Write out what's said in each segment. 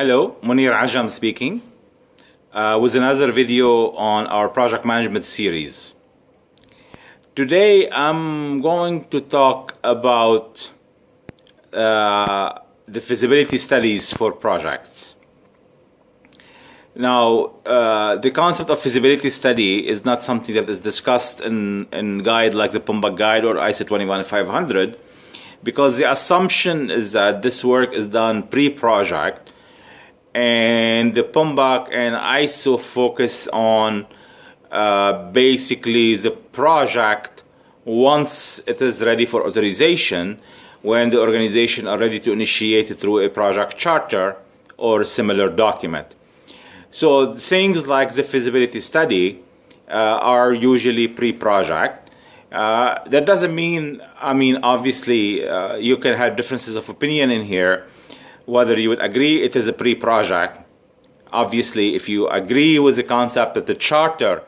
Hello, Mounir Ajam speaking uh, with another video on our project management series. Today I'm going to talk about uh, the feasibility studies for projects. Now, uh, the concept of feasibility study is not something that is discussed in, in guide like the PMBOK guide or ISO 21500 because the assumption is that this work is done pre-project and the PMBOK and ISO focus on uh, basically the project once it is ready for authorization when the organization are ready to initiate it through a project charter or similar document. So things like the feasibility study uh, are usually pre-project. Uh, that doesn't mean, I mean, obviously uh, you can have differences of opinion in here, whether you would agree it is a pre-project. Obviously, if you agree with the concept that the charter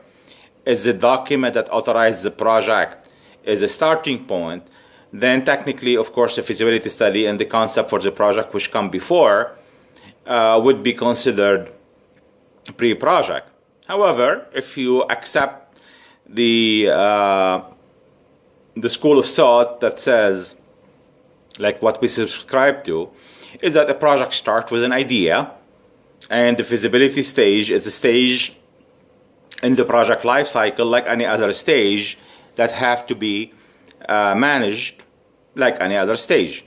is the document that authorizes the project is a starting point, then technically, of course, the feasibility study and the concept for the project which come before uh, would be considered pre-project. However, if you accept the uh, the school of thought that says, like what we subscribe to, is that a project starts with an idea and the feasibility stage is a stage in the project life cycle like any other stage that have to be uh, managed like any other stage.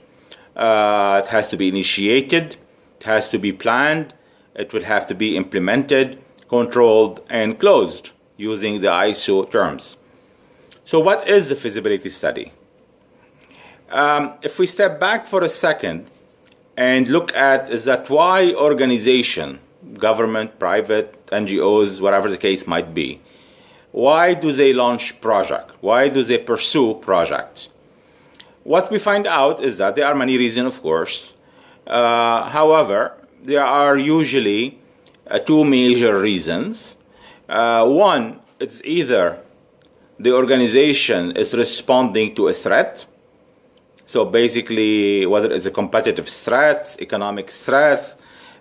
Uh, it has to be initiated, it has to be planned, it would have to be implemented, controlled, and closed using the ISO terms. So what is the feasibility study? Um, if we step back for a second and look at is that why organization, government, private, NGOs, whatever the case might be, why do they launch project? Why do they pursue projects? What we find out is that there are many reasons, of course. Uh, however, there are usually uh, two major reasons. Uh, one, it's either the organization is responding to a threat, so basically, whether it's a competitive threat, economic threat,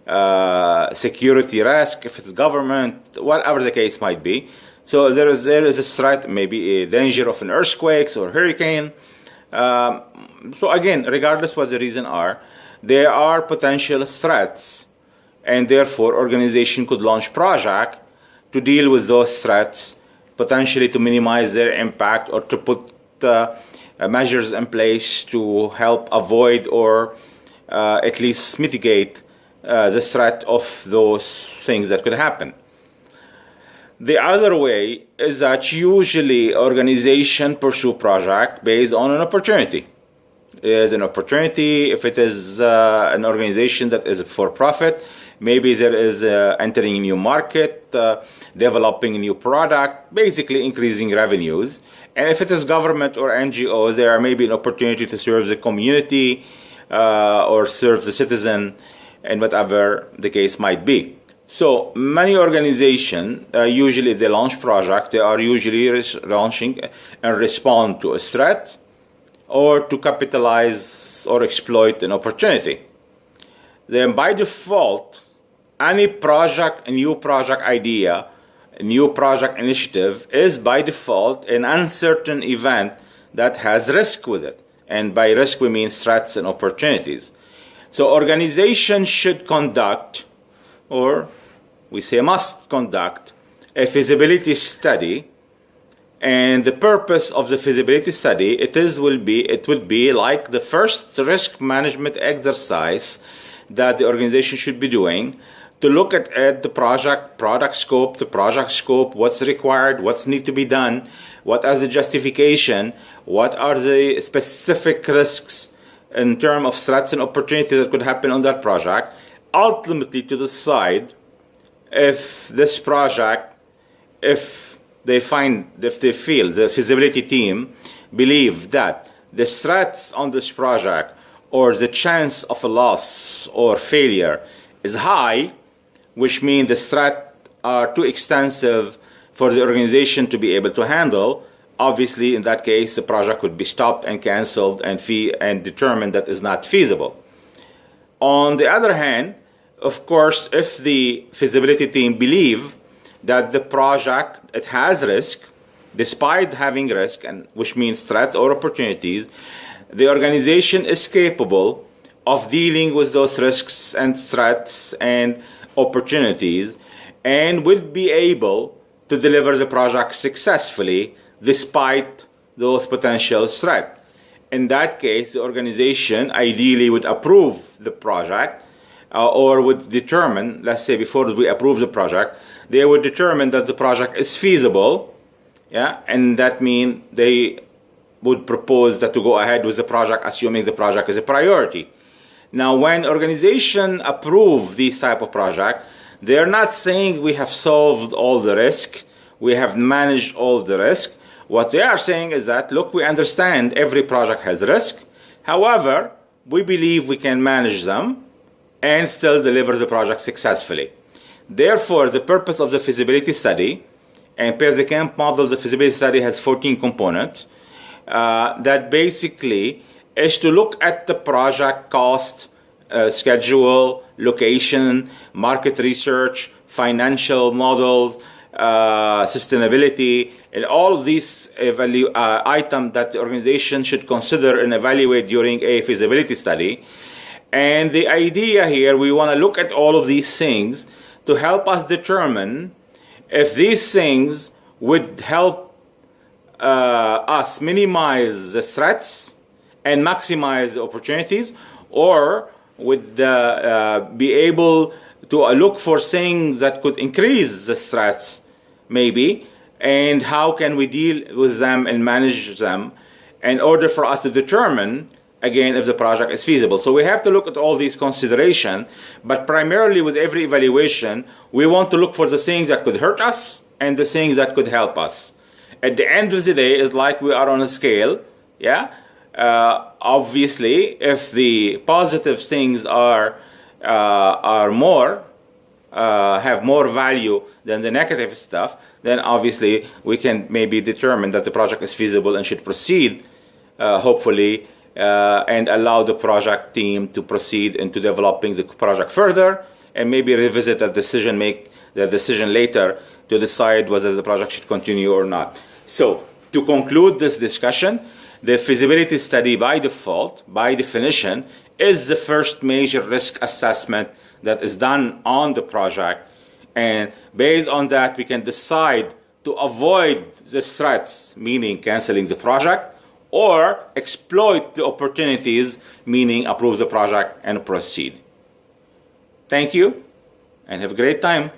uh, security risk, if it's government, whatever the case might be. So there is, there is a threat, maybe a danger of an earthquake or hurricane. Um, so again, regardless what the reason are, there are potential threats and therefore organization could launch project to deal with those threats, potentially to minimize their impact or to put uh, measures in place to help avoid or uh, at least mitigate uh, the threat of those things that could happen. The other way is that usually organization pursue project based on an opportunity. Is an opportunity if it is uh, an organization that is for profit, maybe there is uh, entering a new market, uh, developing a new product, basically increasing revenues. And if it is government or NGOs, there may be an opportunity to serve the community uh, or serve the citizen and whatever the case might be. So many organizations, uh, usually if they launch project, they are usually launching and respond to a threat or to capitalize or exploit an opportunity. Then by default, any project, new project idea new project initiative is by default an uncertain event that has risk with it. And by risk, we mean threats and opportunities. So organizations should conduct, or we say must conduct, a feasibility study. And the purpose of the feasibility study, it is will be it will be like the first risk management exercise that the organization should be doing to look at, at the project, product scope, the project scope, what's required, what's need to be done, what are the justification, what are the specific risks in terms of threats and opportunities that could happen on that project, ultimately to decide if this project, if they find, if they feel, the feasibility team believe that the threats on this project or the chance of a loss or failure is high, which means the threat are too extensive for the organization to be able to handle, obviously in that case the project would be stopped and cancelled and fee and determined that is not feasible. On the other hand, of course, if the feasibility team believe that the project it has risk, despite having risk, and which means threats or opportunities, the organization is capable of dealing with those risks and threats and opportunities and will be able to deliver the project successfully despite those potential threats. In that case, the organization ideally would approve the project uh, or would determine, let's say before we approve the project, they would determine that the project is feasible, yeah, and that means they would propose that to go ahead with the project assuming the project is a priority. Now, when organization approve these type of project, they're not saying we have solved all the risk, we have managed all the risk. What they are saying is that, look, we understand every project has risk. However, we believe we can manage them and still deliver the project successfully. Therefore, the purpose of the feasibility study, and per the Kemp model, the feasibility study has 14 components, uh, that basically is to look at the project cost, uh, schedule, location, market research, financial models, uh, sustainability, and all these uh, items that the organization should consider and evaluate during a feasibility study. And the idea here, we want to look at all of these things to help us determine if these things would help uh, us minimize the threats and maximize the opportunities, or would uh, uh, be able to uh, look for things that could increase the threats, maybe, and how can we deal with them and manage them in order for us to determine again if the project is feasible. So we have to look at all these considerations, but primarily with every evaluation, we want to look for the things that could hurt us and the things that could help us. At the end of the day, it's like we are on a scale, yeah? Uh, obviously, if the positive things are, uh, are more, uh, have more value than the negative stuff, then obviously we can maybe determine that the project is feasible and should proceed, uh, hopefully, uh, and allow the project team to proceed into developing the project further and maybe revisit that decision make the decision later to decide whether the project should continue or not. So to conclude this discussion, the feasibility study by default, by definition, is the first major risk assessment that is done on the project. And based on that, we can decide to avoid the threats, meaning canceling the project, or exploit the opportunities, meaning approve the project and proceed. Thank you and have a great time.